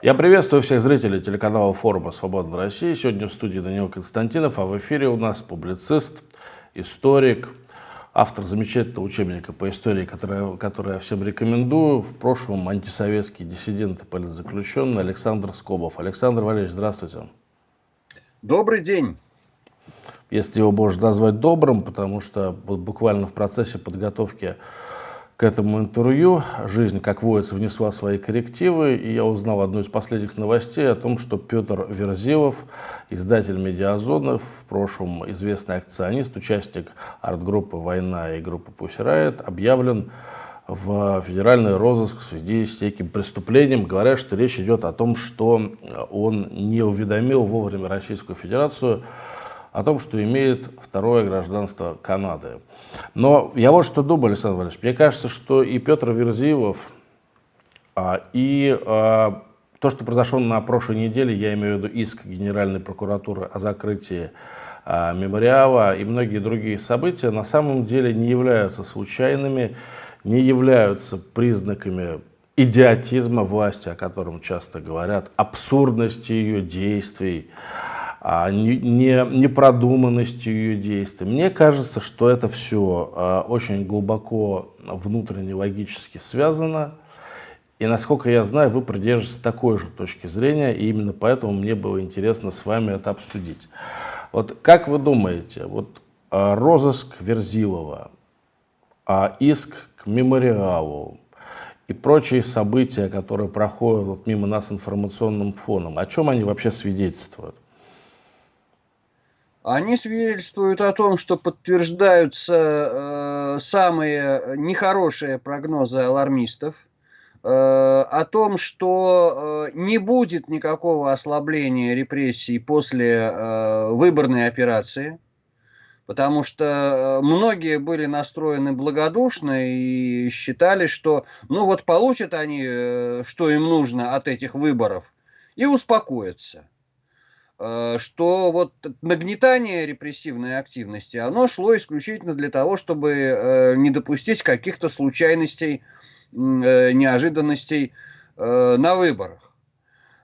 Я приветствую всех зрителей телеканала форума «Свобода России». Сегодня в студии Данил Константинов, а в эфире у нас публицист, историк, автор замечательного учебника по истории, который, который я всем рекомендую. В прошлом антисоветский диссидент и политзаключенный Александр Скобов. Александр Валерьевич, здравствуйте. Добрый день. Если его можно назвать добрым, потому что буквально в процессе подготовки к этому интервью. Жизнь, как водится, внесла свои коррективы, и я узнал одну из последних новостей о том, что Петр Верзилов, издатель «Медиазоны», в прошлом известный акционист, участник арт-группы «Война» и группы «Пусть объявлен в федеральный розыск в связи с неким преступлением. Говорят, что речь идет о том, что он не уведомил вовремя Российскую Федерацию о том, что имеет второе гражданство Канады. Но я вот что думаю, Александр Валерьевич, мне кажется, что и Петр Верзилов, а, и а, то, что произошло на прошлой неделе, я имею в виду иск Генеральной прокуратуры о закрытии а, мемориала и многие другие события, на самом деле не являются случайными, не являются признаками идиотизма власти, о котором часто говорят, абсурдности ее действий, непродуманностью ее действий. Мне кажется, что это все а, очень глубоко внутренне логически связано. И насколько я знаю, вы придерживаетесь такой же точки зрения, и именно поэтому мне было интересно с вами это обсудить. Вот как вы думаете, вот а, розыск Верзилова, иск к мемориалу и прочие события, которые проходят мимо нас информационным фоном, о чем они вообще свидетельствуют? Они свидетельствуют о том, что подтверждаются э, самые нехорошие прогнозы алармистов, э, о том, что э, не будет никакого ослабления репрессий после э, выборной операции, потому что э, многие были настроены благодушно и считали, что ну вот получат они, э, что им нужно от этих выборов, и успокоятся. Э, что вот нагнетание репрессивной активности, оно шло исключительно для того, чтобы э, не допустить каких-то случайностей, э, неожиданностей на выборах.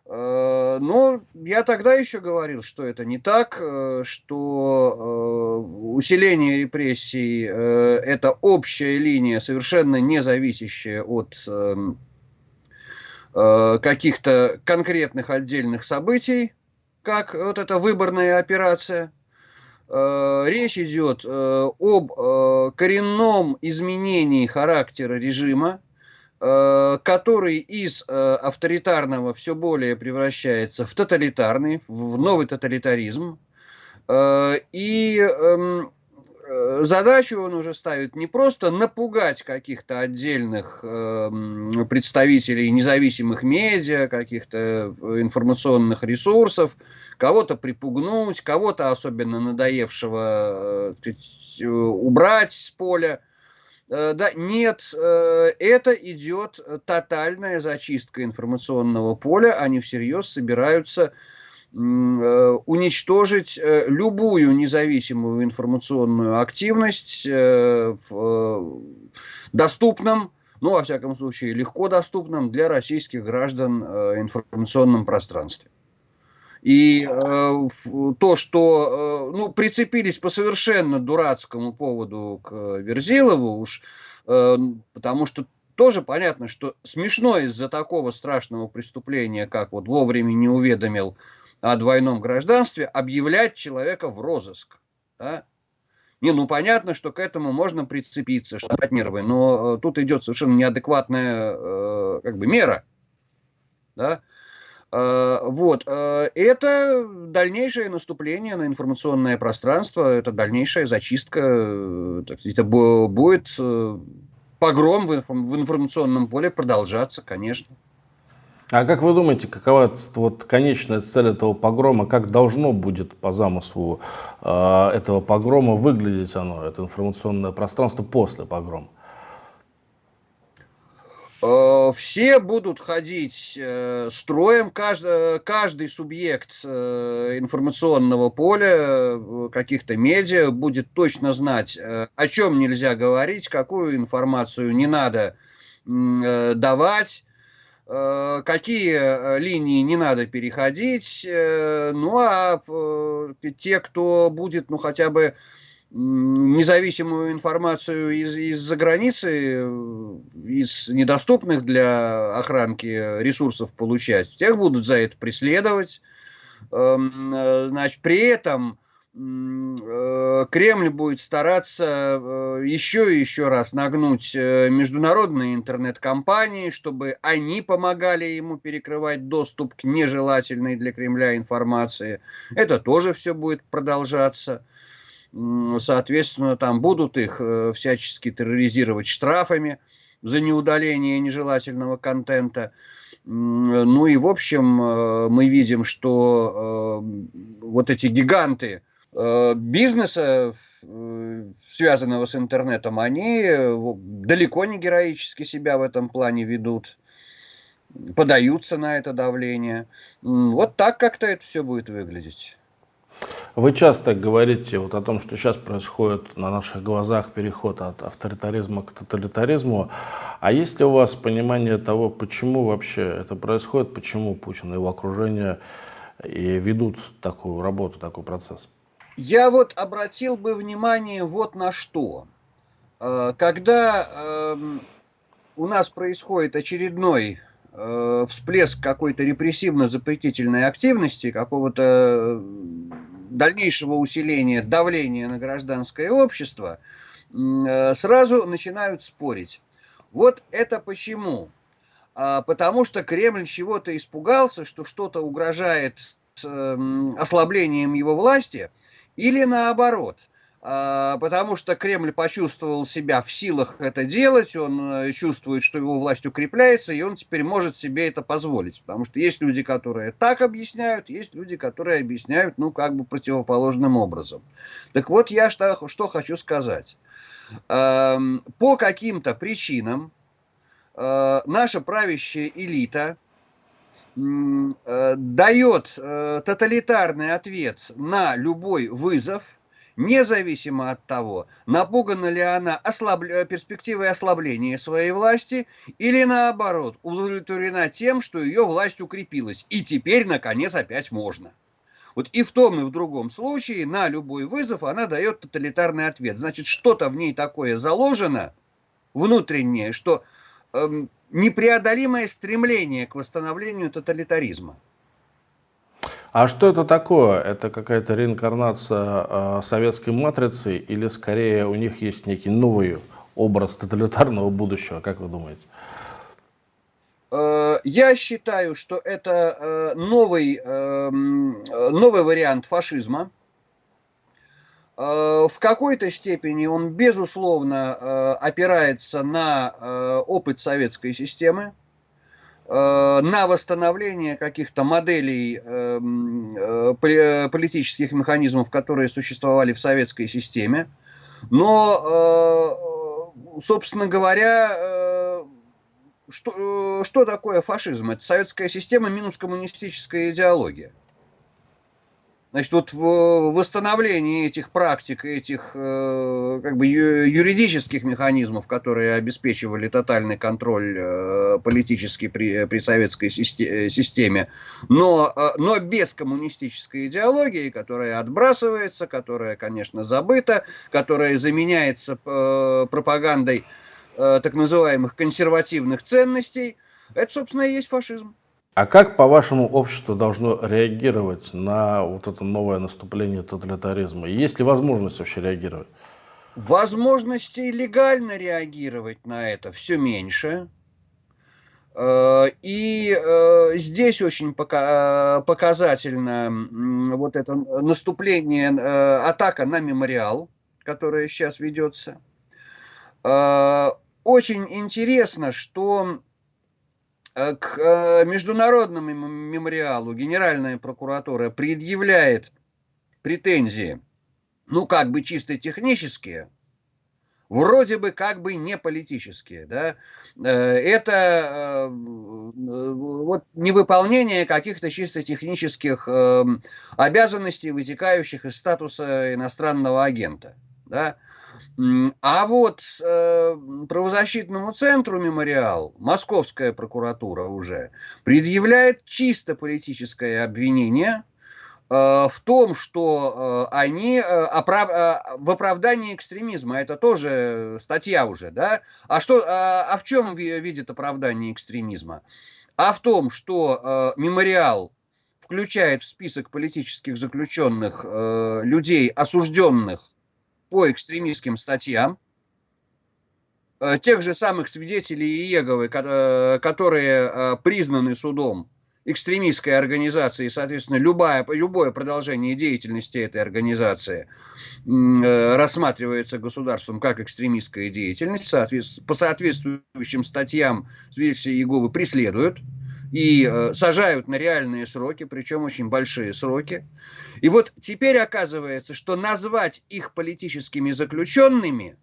Но я тогда еще говорил, что это не так, что усиление репрессий – это общая линия, совершенно не зависящая от эм, каких-то конкретных отдельных событий, как вот эта выборная операция. Э, речь идет э, об э, коренном изменении характера режима, который из авторитарного все более превращается в тоталитарный, в новый тоталитаризм. И эм, задачу он уже ставит не просто напугать каких-то отдельных э, представителей независимых медиа, каких-то э, информационных ресурсов, кого-то припугнуть, кого-то особенно надоевшего сказать, убрать с поля. Да, нет, это идет тотальная зачистка информационного поля, они всерьез собираются Э, уничтожить э, любую независимую информационную активность э, в доступном, ну, во всяком случае, легко доступном для российских граждан информационном пространстве. И э, то, что э, ну, прицепились по совершенно дурацкому поводу к Верзилову, уж, э, потому что тоже понятно, что смешно из-за такого страшного преступления, как вот вовремя не уведомил о двойном гражданстве объявлять человека в розыск. Да? Не, ну понятно, что к этому можно прицепиться, что нервы, но э, тут идет совершенно неадекватная э, как бы мера. Да? Э, вот. Э, это дальнейшее наступление на информационное пространство, это дальнейшая зачистка, э, это будет э, погром в, в информационном поле продолжаться, конечно. А как вы думаете, какова вот конечная цель этого погрома, как должно будет по замыслу э, этого погрома выглядеть оно, это информационное пространство после погрома? Э, все будут ходить э, строем, каждый, каждый субъект э, информационного поля, каких-то медиа будет точно знать, о чем нельзя говорить, какую информацию не надо давать, какие линии не надо переходить, ну а те, кто будет, ну хотя бы независимую информацию из, из-за границы, из недоступных для охранки ресурсов получать, тех будут за это преследовать. Эм, э, значит, при этом э, Кремль будет стараться э, еще и еще раз нагнуть международные интернет-компании, чтобы они помогали ему перекрывать доступ к нежелательной для Кремля информации. Это тоже все будет продолжаться соответственно, там будут их э, всячески терроризировать штрафами за неудаление нежелательного контента. Ну и, в общем, э, мы видим, что э, вот эти гиганты бизнеса, связанного с интернетом, они далеко не героически себя в этом плане ведут, подаются на это давление. Вот так как-то это все будет выглядеть. Вы часто говорите вот о том, что сейчас происходит на наших глазах переход от авторитаризма к тоталитаризму. А есть ли у вас понимание того, почему вообще это происходит, почему Путин и его окружение и ведут такую работу, такой процесс? Я вот обратил бы внимание вот на что. Э, когда эм, у нас происходит очередной э, всплеск какой-то репрессивно-запретительной активности, какого-то дальнейшего усиления давления на гражданское общество, э, сразу начинают спорить. Вот это почему? А, потому что Кремль чего-то испугался, что что-то угрожает эм, ослаблением его власти, или наоборот – а, потому что Кремль почувствовал себя в силах это делать, он э, чувствует, что его власть укрепляется, и он теперь может себе это позволить. Потому что есть люди, которые так объясняют, есть люди, которые объясняют, ну, как бы противоположным образом. Так вот, я что, что хочу сказать. По каким-то причинам э, наша правящая элита дает тоталитарный ответ на любой вызов, независимо от того, напугана ли она ослаб... Э, перспективой ослабления своей власти или наоборот, удовлетворена тем, что ее власть укрепилась, и теперь, наконец, опять можно. Вот и в том, и в другом случае на любой вызов она дает тоталитарный ответ. Значит, что-то в ней такое заложено, внутреннее, что эм, непреодолимое стремление к восстановлению тоталитаризма. А что это такое? Это какая-то реинкарнация э, советской матрицы или скорее у них есть некий новый образ тоталитарного будущего, как вы думаете? Э, я считаю, что это э, новый, эм, новый вариант фашизма. Э, в какой-то степени он, безусловно, опирается на опыт советской системы. Э, на восстановление каких-то моделей э, политических механизмов, которые существовали в советской системе. Но, э, собственно говоря, что, что такое фашизм? Это советская система минус коммунистическая идеология. Значит, вот в восстановлении этих практик, этих э, как бы юридических механизмов, которые обеспечивали тотальный контроль э, политический при, при советской э, системе, но, но без коммунистической идеологии, которая отбрасывается, которая, конечно, забыта, которая заменяется пропагандой так называемых консервативных ценностей, это, собственно, и есть фашизм. А как, по-вашему, общество должно реагировать на вот это новое наступление тоталитаризма? Есть ли возможность вообще реагировать? Возможностей легально реагировать на это все меньше. Э, и э, здесь очень показательно вот это наступление, э, атака на мемориал, которая сейчас ведется. Очень интересно, что Э, к э, международному мемориалу Генеральная прокуратура предъявляет претензии, ну, как бы чисто технические, вроде бы как бы не политические, да, э, это вот невыполнение каких-то чисто технических обязанностей, вытекающих из статуса иностранного агента. да. А вот э, правозащитному центру «Мемориал» московская прокуратура уже предъявляет чисто политическое обвинение э, в том, что э, они э, оправ, в оправдании экстремизма, это тоже статья уже, да? А, что, э, а в чем видит оправдание экстремизма? А в том, что «Мемориал» включает в список политических заключенных людей, осужденных по экстремистским статьям, э, тех же самых свидетелей Иеговы, э, которые э, признаны судом экстремистской организацией, соответственно, любое, любое продолжение деятельности этой организации рассматривается государством как экстремистская деятельность, по соответствующим статьям свидетели Иеговы преследуют и э, сажают на реальные сроки, причем очень большие сроки. И вот теперь оказывается, что назвать их политическими заключенными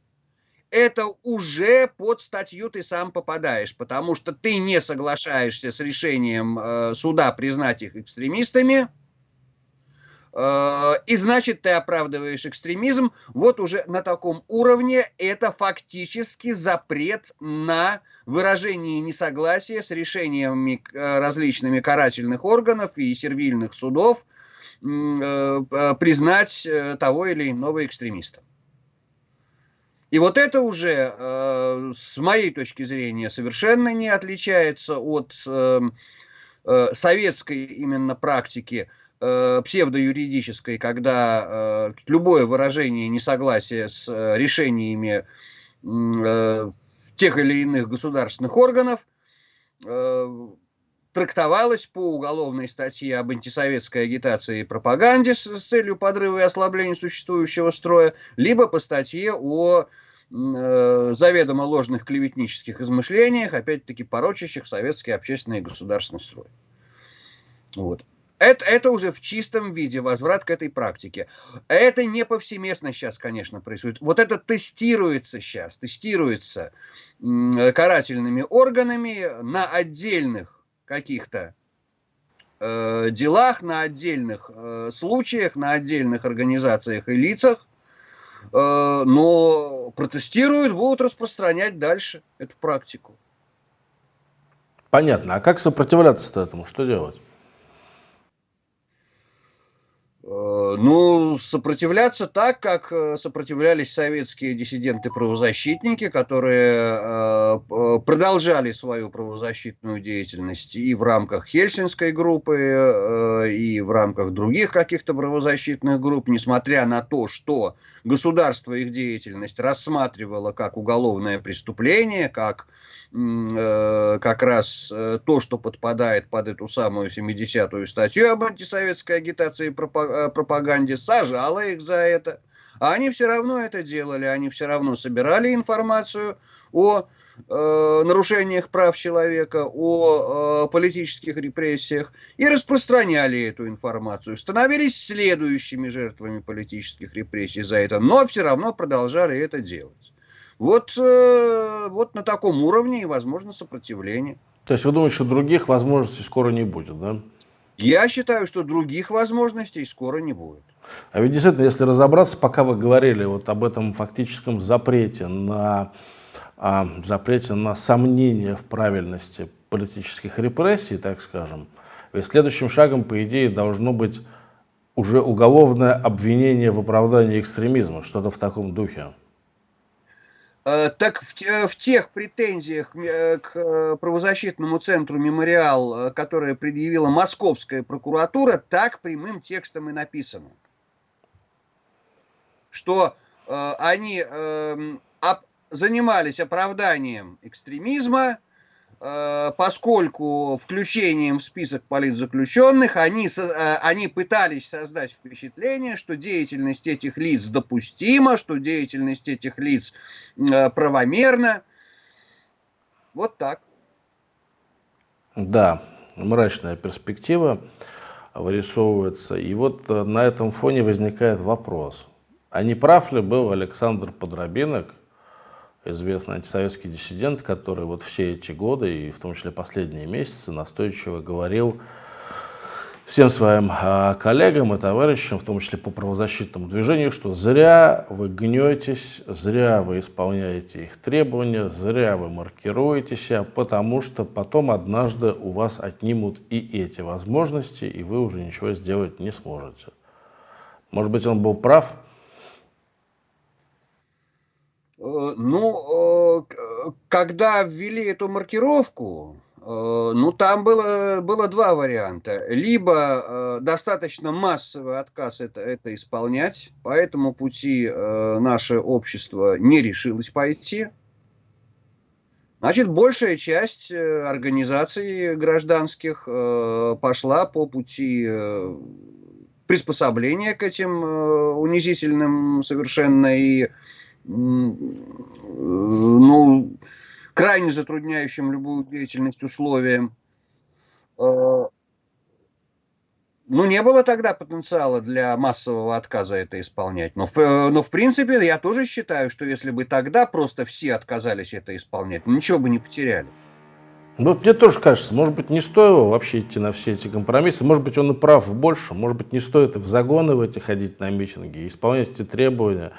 это уже под статью ты сам попадаешь, потому что ты не соглашаешься с решением э, суда признать их экстремистами, Э, и значит, ты оправдываешь экстремизм. Вот уже на таком уровне это фактически запрет на выражение несогласия с решениями э, различными карательных органов и сервильных судов э, признать того или иного экстремиста. И вот это уже, с моей точки зрения, совершенно не отличается от советской именно практики э, псевдоюридической, когда э, любое выражение несогласия с э, решениями э, тех или иных государственных органов э, трактовалось по уголовной статье об антисоветской агитации и пропаганде с, с целью подрыва и ослабления существующего строя, либо по статье о э, заведомо ложных клеветнических измышлениях, опять-таки порочащих советский общественный и государственный строй. Вот. Это, это уже в чистом виде возврат к этой практике. Это не повсеместно сейчас, конечно, происходит. Вот это тестируется сейчас, тестируется карательными органами на отдельных каких-то э, делах, на отдельных э, случаях, на отдельных организациях и лицах, э, но протестируют, будут распространять дальше эту практику. Понятно. А как сопротивляться этому? Что делать? Э, ну, сопротивляться так, как э, сопротивлялись советские диссиденты-правозащитники, которые э, продолжали свою правозащитную деятельность и в рамках Хельсинской группы, и в рамках других каких-то правозащитных групп, несмотря на то, что государство их деятельность рассматривало как уголовное преступление, как как раз то, что подпадает под эту самую 70-ю статью об антисоветской агитации и э, пропаганде, сажало их за это. А они все равно это делали, они все равно собирали информацию о э, нарушениях прав человека, о э, политических репрессиях и распространяли эту информацию, становились следующими жертвами политических репрессий за это, но все равно продолжали это делать. Вот, э, вот на таком уровне и возможно сопротивление. То есть вы думаете, что других возможностей скоро не будет, да? Я считаю, что других возможностей скоро не будет. А ведь действительно, если разобраться, пока вы говорили вот об этом фактическом запрете на, а, запрете на сомнение в правильности политических репрессий, так скажем, ведь следующим шагом, по идее, должно быть уже уголовное обвинение в оправдании экстремизма, что-то в таком духе. Э, так в, э, в тех претензиях э, к правозащитному центру «Мемориал», которые предъявила московская прокуратура, так прямым текстом и написано. Что э, они э, об, занимались оправданием экстремизма, Э, поскольку включением в список политзаключенных они, э, они пытались создать впечатление, что деятельность этих лиц допустима, что деятельность этих лиц э, правомерна. Вот так. Да, мрачная перспектива вырисовывается. И вот на этом фоне возникает вопрос. А не прав ли был Александр Подробинок, известный антисоветский диссидент, который вот все эти годы, и в том числе последние месяцы, настойчиво говорил всем своим а, коллегам и товарищам, в том числе по правозащитному движению, что зря вы гнетесь, зря вы исполняете их требования, зря вы маркируете себя, потому что потом однажды у вас отнимут и эти возможности, и вы уже ничего сделать не сможете. Может быть, он был прав? Э, ну, э, когда ввели эту маркировку, Э, ну, там было, было два варианта. Либо достаточно массовый отказ это, это исполнять, по этому пути наше общество не решилось пойти. Значит, большая часть организаций гражданских пошла по пути приспособления к этим э, унизительным совершенно и, ну, крайне затрудняющим любую деятельность условиям. Э, ну, не было тогда потенциала для массового отказа это исполнять. Но, э, но в принципе, я тоже считаю, что если бы тогда просто все отказались это исполнять, ничего бы не потеряли. Ну, мне тоже кажется, может быть, не стоило вообще идти на все эти компромиссы. Может быть, он и прав больше. Может быть, не стоит и в загоны в эти ходить на митинги, исполнять эти требования.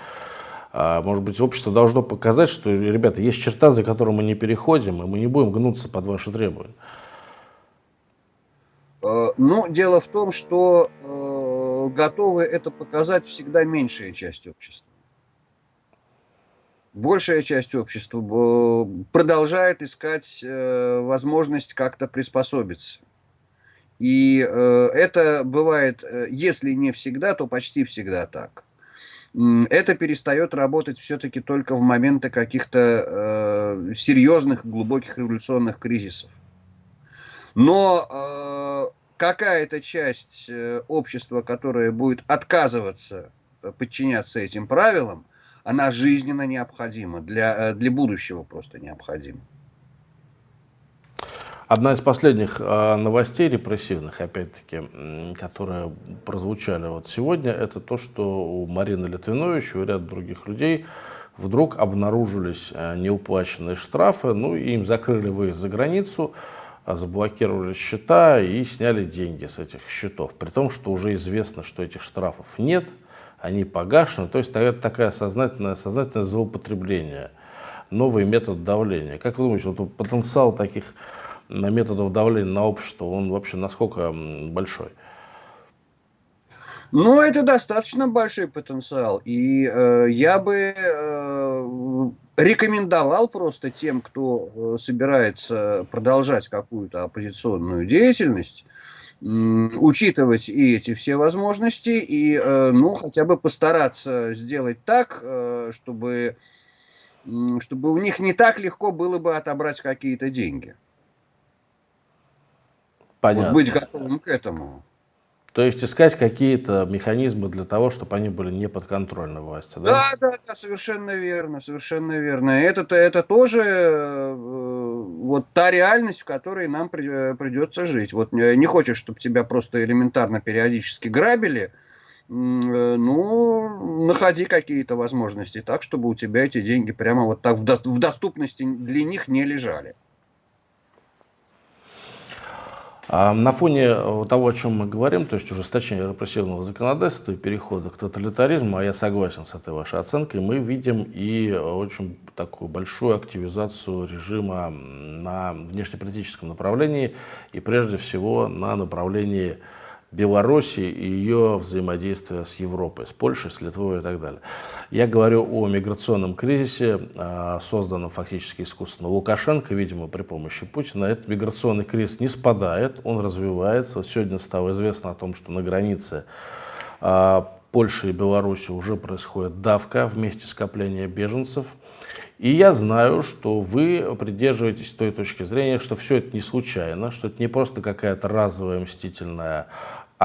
А, может быть, общество должно показать, что, ребята, есть черта, за которую мы не переходим, и мы не будем гнуться под ваши требования. Э, ну, дело в том, что э, готовы это показать всегда меньшая часть общества. Большая часть общества э, продолжает искать э, возможность как-то приспособиться. И э, это бывает, э, если не всегда, то почти всегда так это перестает работать все-таки только в моменты каких-то э, серьезных, глубоких революционных кризисов. Но э, какая-то часть э, общества, которая будет отказываться э, подчиняться этим правилам, она жизненно необходима, для, э, для будущего просто необходима. Одна из последних э, новостей репрессивных, опять-таки, которые прозвучали вот сегодня, это то, что у Марины Литвинович и у ряда других людей вдруг обнаружились э, неуплаченные штрафы, ну и им закрыли выезд за границу, а заблокировали счета и сняли деньги с этих счетов, при том, что уже известно, что этих штрафов нет, они погашены, то есть это такое сознательное, сознательное злоупотребление, новый метод давления. Как вы думаете, вот потенциал таких методов давления на общество, он вообще насколько большой? Ну, это достаточно большой потенциал. И э, я бы э, рекомендовал просто тем, кто э, собирается продолжать какую-то оппозиционную деятельность, э, учитывать и эти все возможности, и, э, ну, хотя бы постараться сделать так, э, чтобы, чтобы у них не так легко было бы отобрать какие-то деньги. Понятно. Вот быть готовым к этому. То есть искать какие-то механизмы для того, чтобы они были не подконтрольны власти, да? Да, да, да, совершенно верно, совершенно верно. Это, это тоже э, вот та реальность, в которой нам при, придется жить. Вот не хочешь, чтобы тебя просто элементарно периодически грабили, э, ну, находи какие-то возможности так, чтобы у тебя эти деньги прямо вот так в, до, в доступности для них не лежали. А на фоне э, того, о чем мы говорим, то есть ужесточения репрессивного законодательства и перехода к тоталитаризму, а я согласен с этой вашей оценкой, мы видим и очень такую большую активизацию режима на внешнеполитическом направлении и прежде всего на направлении Беларуси и ее взаимодействия с Европой, с Польшей, с Литвой и так далее. Я говорю о миграционном кризисе, а, созданном фактически искусственно Лукашенко, видимо, при помощи Путина. Этот миграционный кризис не спадает, он развивается. Сегодня стало известно о том, что на границе а, Польши и Беларуси уже происходит давка вместе скопления беженцев. И я знаю, что вы придерживаетесь той точки зрения, что все это не случайно, что это не просто какая-то разовая мстительная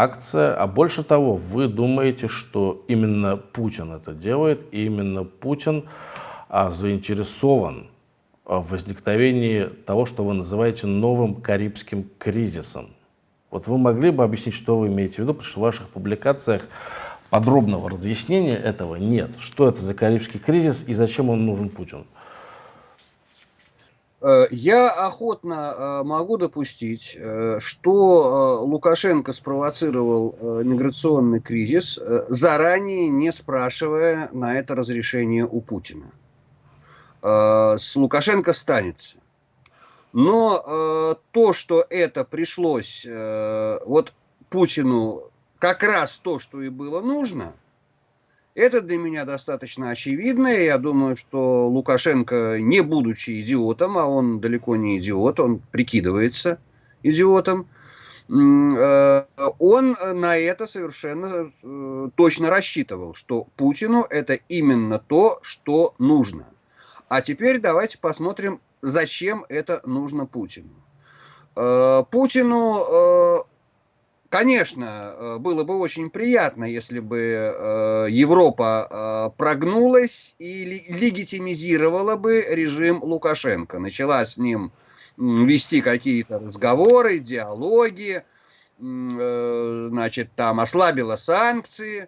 акция, а больше того, вы думаете, что именно Путин это делает, и именно Путин а, заинтересован в возникновении того, что вы называете новым карибским кризисом. Вот вы могли бы объяснить, что вы имеете в виду, потому что в ваших публикациях подробного разъяснения этого нет. Что это за карибский кризис и зачем он нужен Путину? Э, я охотно э, могу допустить, э, что Лукашенко спровоцировал миграционный кризис, заранее не спрашивая на это разрешение у Путина. С Лукашенко станется. Но то, что это пришлось вот Путину как раз то, что и было нужно – это для меня достаточно очевидно. Я думаю, что Лукашенко, не будучи идиотом, а он далеко не идиот, он прикидывается идиотом, э, он на это совершенно э, точно рассчитывал, что Путину это именно то, что нужно. А теперь давайте посмотрим, зачем это нужно Путину. Э, Путину Конечно, э, было бы очень приятно, если бы э, Европа э, прогнулась и легитимизировала бы режим Лукашенко. Начала с ним вести какие-то разговоры, диалоги, значит, там ослабила санкции.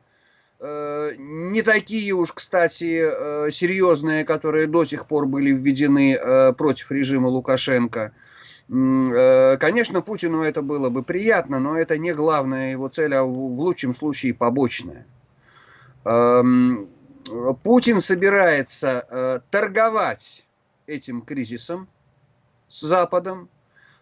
Не такие уж, кстати, серьезные, которые до сих пор были введены против режима Лукашенко. Э, конечно, Путину это было бы приятно, но это не главная его цель, а в лучшем случае побочная. Эм, Путин собирается э, торговать этим кризисом с Западом,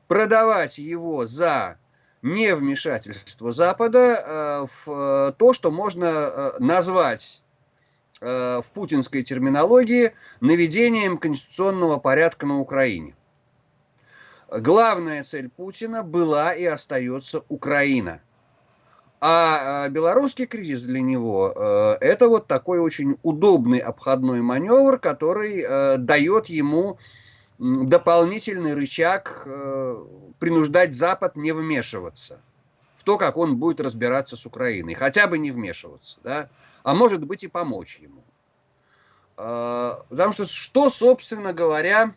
продавать его за невмешательство Запада э, в то, что можно назвать в путинской терминологии наведением конституционного порядка на Украине главная цель Путина была и остается Украина. А, а белорусский кризис для него э, это вот такой очень удобный обходной маневр, который э, дает ему дополнительный рычаг э, принуждать Запад не вмешиваться в то, как он будет разбираться с Украиной. Хотя бы не вмешиваться, да? а может быть и помочь ему. Потому что что, собственно говоря,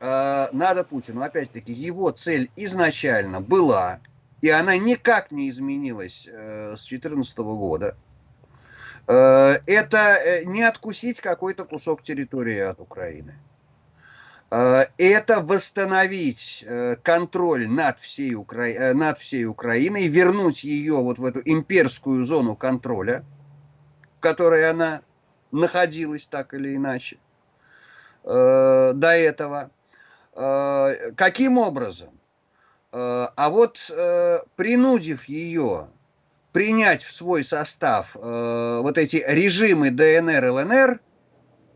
э, надо Путину, опять-таки, его цель изначально была, и она никак не изменилась э, с 2014 года, э, это э, не откусить какой-то кусок территории от Украины. Э, это восстановить контроль над всей, Укра... над всей Украиной, вернуть ее вот в эту имперскую зону контроля, в которой она находилась так или иначе до этого. Э, каким образом? Э, а вот э, принудив ее принять в свой состав вот эти режимы ДНР, ЛНР,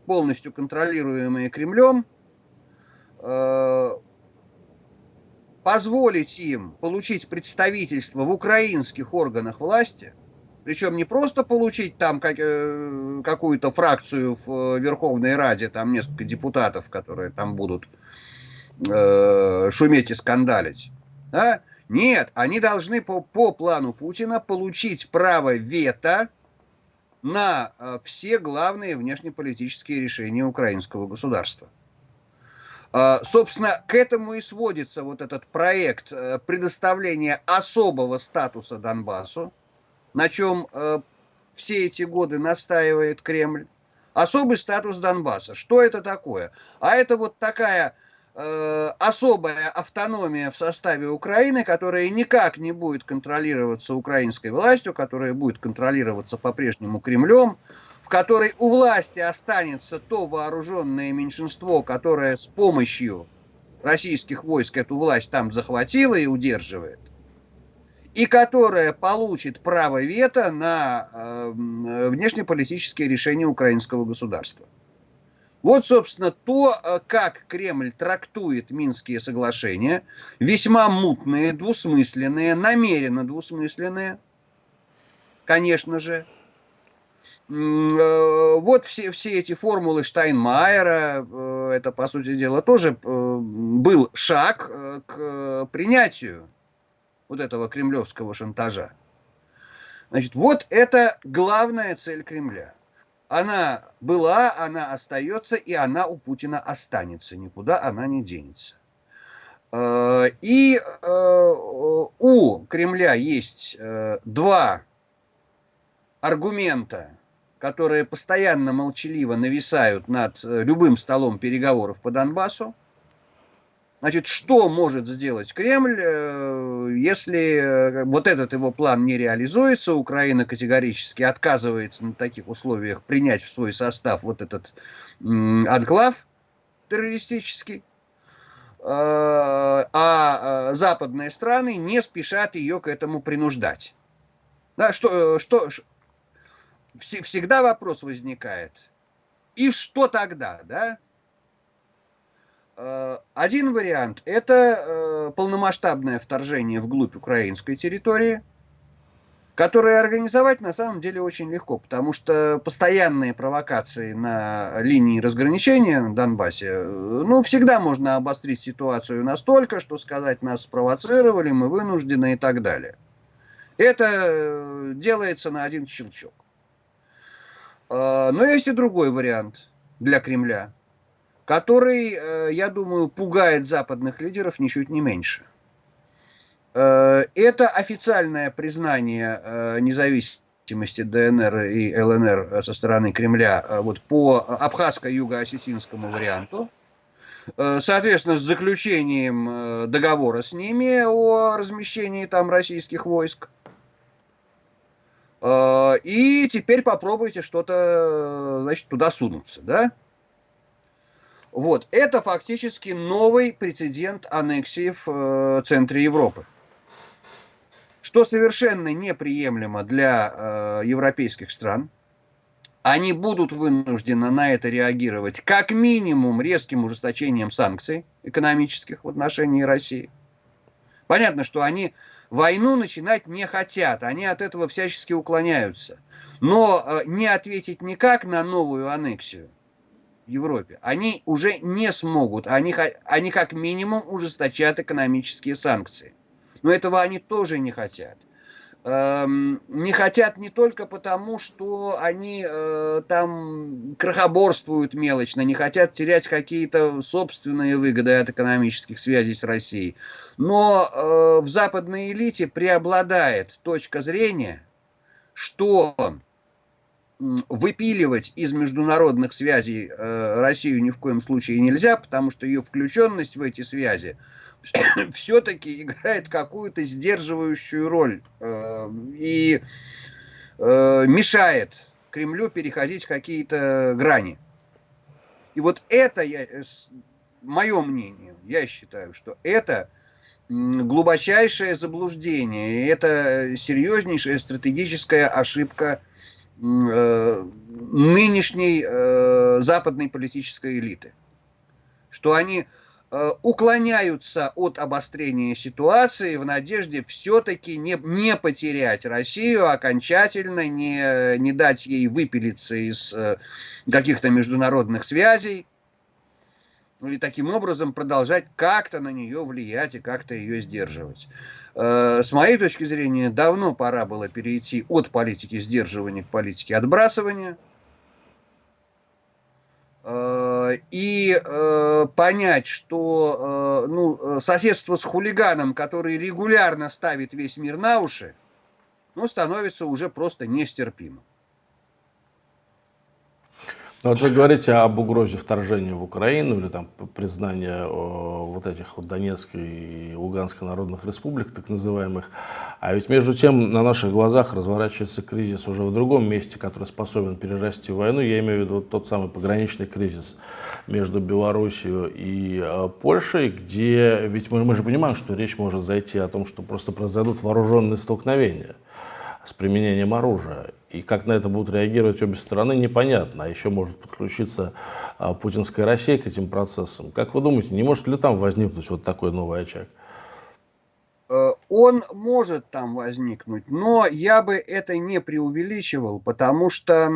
полностью контролируемые Кремлем, позволить им получить представительство в украинских органах власти, причем не просто получить там как, какую-то фракцию в Верховной Раде, там несколько депутатов, которые там будут э, шуметь и скандалить. Да? Нет, они должны по, по плану Путина получить право вето на э, все главные внешнеполитические решения украинского государства. Э, собственно, к этому и сводится вот этот проект э, предоставления особого статуса Донбассу, на чем э, все эти годы настаивает Кремль. Особый статус Донбасса. Что это такое? А это вот такая особая автономия в составе Украины, которая никак не будет контролироваться украинской властью, которая будет контролироваться по-прежнему Кремлем, в которой у власти останется то вооруженное меньшинство, которое с помощью российских войск эту власть там захватило и удерживает, и которая получит право вето на э, внешнеполитические решения украинского государства. Вот, собственно, то, э, как Кремль трактует Минские соглашения, весьма мутные, двусмысленные, намеренно двусмысленные, конечно же. Э, вот все, все эти формулы Штайнмайера, э, это, по сути дела, тоже был шаг к принятию вот этого кремлевского шантажа. Значит, вот это главная цель Кремля – она была, она остается, и она у Путина останется. Никуда она не денется. Э, и э, у Кремля есть э, два аргумента, которые постоянно молчаливо нависают над любым столом переговоров по Донбассу. Значит, что может сделать Кремль, э, если э, вот этот его план не реализуется, Украина категорически отказывается на таких условиях принять в свой состав вот этот анклав террористический, а западные страны не спешат ее к этому принуждать. Да, что, что, всегда вопрос возникает. И что тогда, да? Э, один вариант – это э, полномасштабное вторжение вглубь украинской территории, которое организовать на самом деле очень легко, потому что постоянные провокации на линии разграничения на Донбассе, э, ну, всегда можно обострить ситуацию настолько, что сказать нас спровоцировали, мы вынуждены и так далее. Это делается на один щелчок. Но есть и другой вариант для Кремля, который, э, я думаю, пугает западных лидеров ничуть не меньше. Э, это официальное признание э, независимости ДНР и ЛНР со стороны Кремля вот по абхазско-юго-осетинскому варианту, соответственно, с заключением договора с ними о размещении там российских войск – и теперь попробуйте что-то, значит, туда сунуться, да? Вот, это фактически новый прецедент аннексии в э, центре Европы. Что совершенно неприемлемо для э, европейских стран. Они будут вынуждены на это реагировать как минимум резким ужесточением санкций экономических в отношении России. Понятно, что они войну начинать не хотят, они от этого всячески уклоняются. Но э, не ответить никак на новую аннексию в Европе они уже не смогут. Они, они как минимум ужесточат экономические санкции. Но этого они тоже не хотят. Эм, не хотят не только потому, что они э, там крохоборствуют мелочно, не хотят терять какие-то собственные выгоды от экономических связей с Россией, но э, в западной элите преобладает точка зрения, что выпиливать из международных связей э, Россию ни в коем случае нельзя, потому что ее включенность в эти связи все-таки играет какую-то сдерживающую роль э, и э, мешает Кремлю переходить какие-то грани. И вот это, я, мое мнение, я считаю, что это глубочайшее заблуждение, это серьезнейшая стратегическая ошибка Э, нынешней э, западной политической элиты. Что они э, уклоняются от обострения ситуации в надежде все-таки не, не потерять Россию окончательно, не, не дать ей выпилиться из каких-то международных связей, ну и таким образом продолжать как-то на нее влиять и как-то ее сдерживать. Э, с моей точки зрения, давно пора было перейти от политики сдерживания к политике отбрасывания э, и э, понять, что ну, соседство с хулиганом, который регулярно ставит весь мир на уши, ну, становится уже просто нестерпимым. Ну, вот вы говорите об угрозе вторжения в Украину или там признания вот этих вот Донецкой и Луганской народных республик, так называемых. А ведь между тем на наших глазах разворачивается кризис уже в другом месте, который способен перерасти в войну. Я имею в виду вот тот самый пограничный кризис между Белоруссией и э, Польшей, где ведь мы, мы же понимаем, что речь может зайти о том, что просто произойдут вооруженные столкновения с применением оружия. И как на это будут реагировать обе стороны, непонятно. А еще может подключиться а, путинская Россия к этим процессам. Как вы думаете, не может ли там возникнуть вот такой новый очаг? Э, он может там возникнуть, но я бы это не преувеличивал, потому что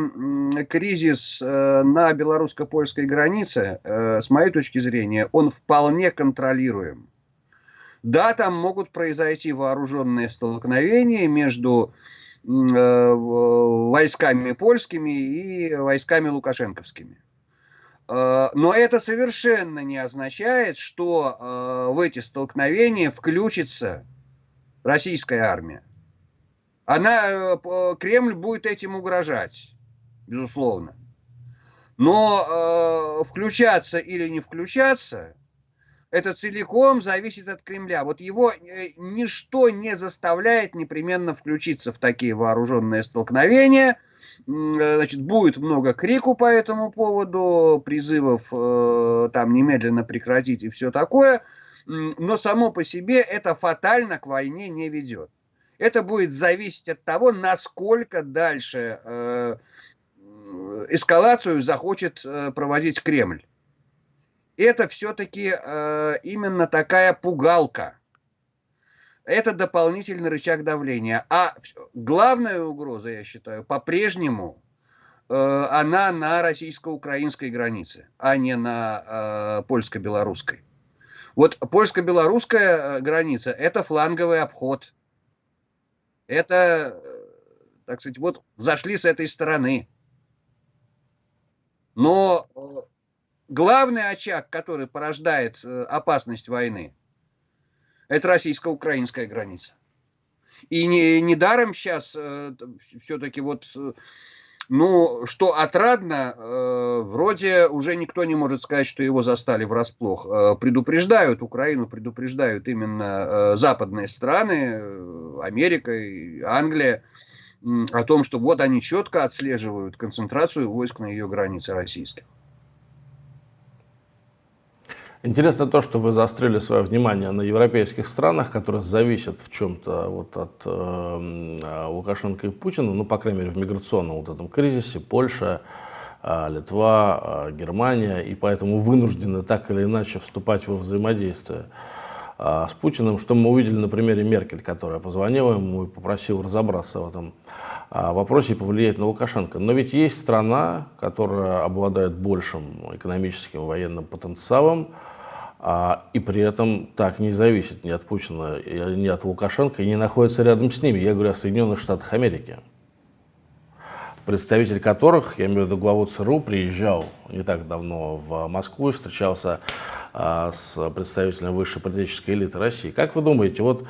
кризис э, на белорусско-польской границе, э, с моей точки зрения, он вполне контролируем. Да, там могут произойти вооруженные столкновения между войсками польскими и войсками лукашенковскими. Э, но это совершенно не означает, что э, в эти столкновения включится российская армия. Она, Кремль будет этим угрожать. безусловно. Но э, включаться или не включаться, это целиком зависит от Кремля. Вот его э, ничто не заставляет непременно включиться в такие вооруженные столкновения. Э, значит, будет много крику по этому поводу, призывов э, там немедленно прекратить и все такое. Но само по себе это фатально к войне не ведет. Это будет зависеть от того, насколько дальше эскалацию захочет проводить Кремль. Это все-таки э, именно такая пугалка. Это дополнительный рычаг давления. А главная угроза, я считаю, по-прежнему э, она на российско-украинской границе, а не на э, польско-белорусской. Вот польско-белорусская э, граница – это фланговый обход. Это, э, так сказать, вот зашли с этой стороны. Но э, главный очаг, который порождает э, опасность войны, это российско-украинская граница. И не, недаром сейчас э, все-таки вот, ну, что отрадно, э, вроде уже никто не может сказать, что его застали врасплох. Э, предупреждают Украину, предупреждают именно э, западные страны, Америка и Англия, о том, что вот они четко отслеживают концентрацию войск на ее границе российских. Интересно то, что вы заострили свое внимание на европейских странах, которые зависят в чем-то вот от э, Лукашенко и Путина, ну, по крайней мере, в миграционном вот этом кризисе, Польша, э, Литва, э, Германия, и поэтому вынуждены так или иначе вступать во взаимодействие с Путиным, что мы увидели на примере Меркель, которая позвонила ему и попросила разобраться в этом вопросе и повлиять на Лукашенко. Но ведь есть страна, которая обладает большим экономическим военным потенциалом, а, и при этом так не зависит ни от Путина, ни от Лукашенко, и не находится рядом с ними. Я говорю о Соединенных Штатах Америки, представитель которых, я имею в виду главу ЦРУ, приезжал не так давно в Москву и встречался а, с представителем высшей политической элиты России. Как вы думаете, вот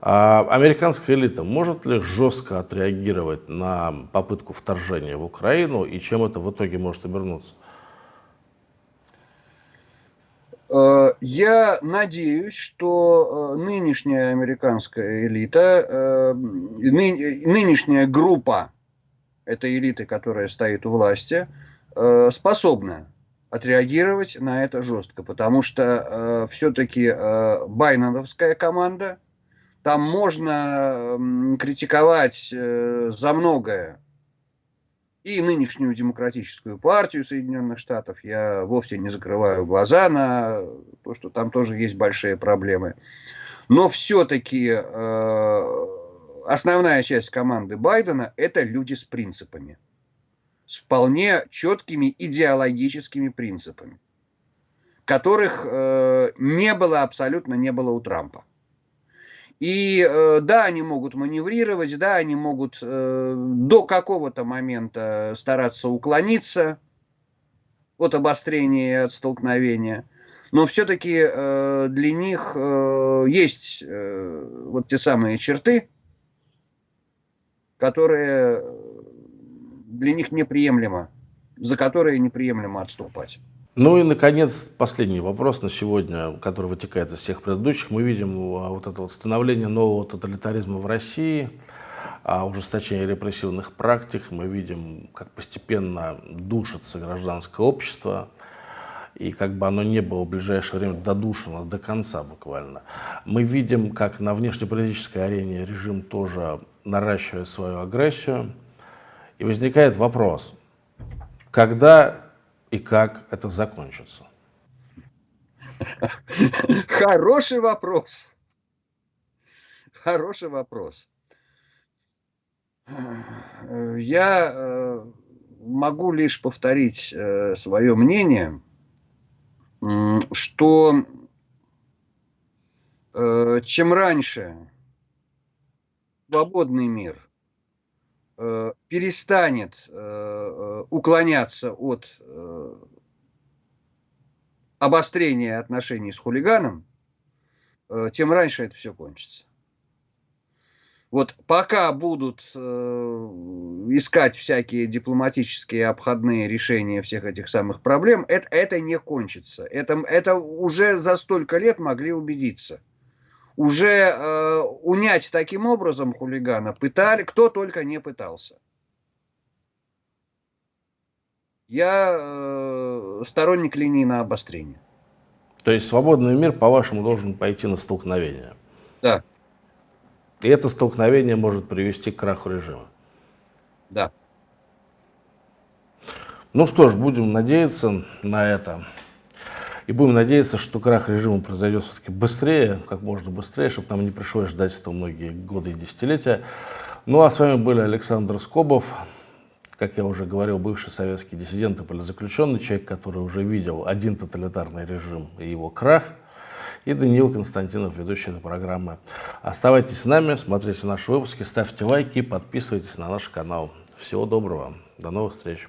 а, американская элита может ли жестко отреагировать на попытку вторжения в Украину и чем это в итоге может обернуться? Э, я надеюсь, что э, нынешняя американская элита, э, нынешняя группа этой элиты, которая стоит у власти, способна отреагировать на это жестко, потому что все-таки Байноновская команда, там можно критиковать за многое, и нынешнюю демократическую партию Соединенных Штатов. Я вовсе не закрываю глаза на то, что там тоже есть большие проблемы. Но все-таки э, основная часть команды Байдена – это люди с принципами. С вполне четкими идеологическими принципами, которых э, не было, абсолютно не было у Трампа. И э, да, они могут маневрировать, да, они могут э, до какого-то момента стараться уклониться от обострения от столкновения. Но все-таки э, для них э, есть э, вот те самые черты, которые для них неприемлемо, за которые неприемлемо отступать. Ну и, наконец, последний вопрос на сегодня, который вытекает из всех предыдущих. Мы видим а, вот это вот становление нового тоталитаризма в России, а, ужесточение репрессивных практик. Мы видим, как постепенно душится гражданское общество, и как бы оно не было в ближайшее время додушено до конца буквально. Мы видим, как на внешнеполитической арене режим тоже наращивает свою агрессию. И возникает вопрос, когда и как это закончится? Хороший вопрос. Хороший вопрос. Я э, могу лишь повторить э, свое мнение, что э, чем раньше свободный мир перестанет э, э, уклоняться от обострения отношений с хулиганом, тем раньше это все кончится. Вот пока будут э, искать всякие дипломатические обходные решения всех этих самых проблем, это, это не кончится. Это, это уже за столько лет могли убедиться. Уже э, унять таким образом хулигана пытали, кто только не пытался. Я э, сторонник линии на обострение. То есть свободный мир, по-вашему, должен пойти на столкновение? Да. И это столкновение может привести к краху режима. Да. Ну что ж, будем надеяться на это. И будем надеяться, что крах режима произойдет все-таки быстрее, как можно быстрее, чтобы нам не пришлось ждать этого многие годы и десятилетия. Ну а с вами были Александр Скобов, как я уже говорил, бывший советский диссидент и политзаключенный, человек, который уже видел один тоталитарный режим и его крах – и Даниил Константинов, ведущий этой программы. Оставайтесь с нами, смотрите наши выпуски, ставьте лайки, подписывайтесь на наш канал. Всего доброго, до новых встреч.